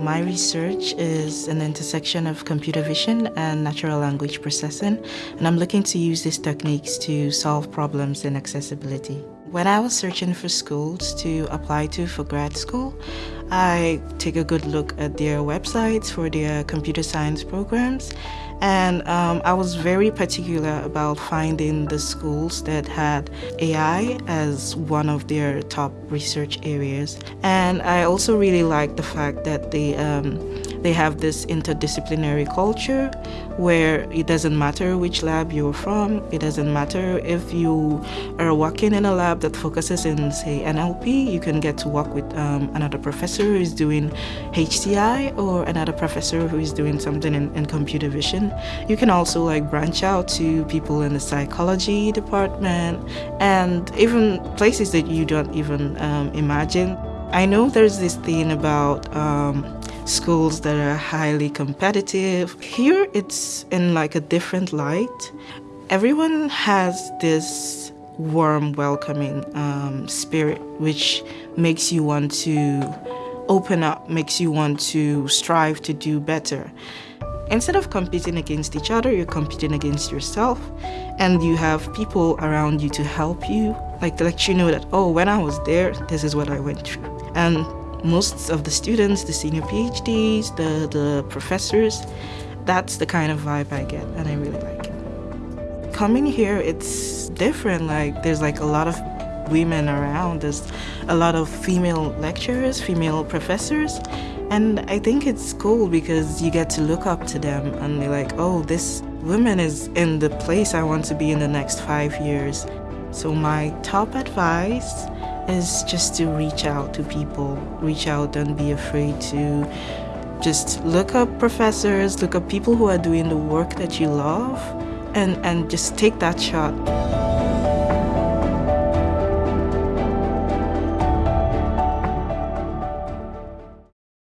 My research is an intersection of computer vision and natural language processing, and I'm looking to use these techniques to solve problems in accessibility. When I was searching for schools to apply to for grad school, I take a good look at their websites for their computer science programs and um, I was very particular about finding the schools that had AI as one of their top research areas. And I also really like the fact that they um, they have this interdisciplinary culture where it doesn't matter which lab you're from, it doesn't matter if you are working in a lab that focuses in, say, NLP, you can get to work with um, another professor who is doing HCI or another professor who is doing something in, in computer vision. You can also like branch out to people in the psychology department and even places that you don't even um, imagine. I know there's this thing about um, schools that are highly competitive. Here it's in like a different light. Everyone has this warm, welcoming um, spirit, which makes you want to open up, makes you want to strive to do better. Instead of competing against each other, you're competing against yourself, and you have people around you to help you, like to let you know that, oh, when I was there, this is what I went through. And most of the students, the senior PhDs, the, the professors, that's the kind of vibe I get and I really like it. Coming here, it's different. Like there's like a lot of women around. There's a lot of female lecturers, female professors. And I think it's cool because you get to look up to them and be like, oh, this woman is in the place I want to be in the next five years. So my top advice is just to reach out to people, reach out, don't be afraid to just look up professors, look up people who are doing the work that you love, and, and just take that shot.